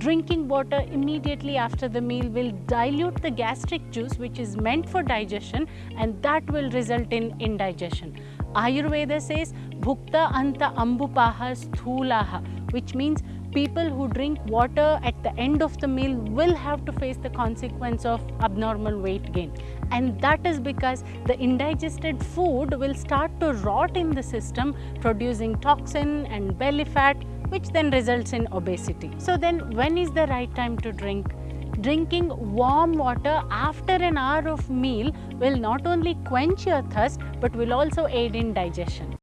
drinking water immediately after the meal will dilute the gastric juice which is meant for digestion and that will result in indigestion. Ayurveda says bhukta anta ambupaha sthulaha which means people who drink water at the end of the meal will have to face the consequence of abnormal weight gain and that is because the indigested food will start to rot in the system producing toxin and belly fat which then results in obesity. So then when is the right time to drink? Drinking warm water after an hour of meal will not only quench your thirst but will also aid in digestion.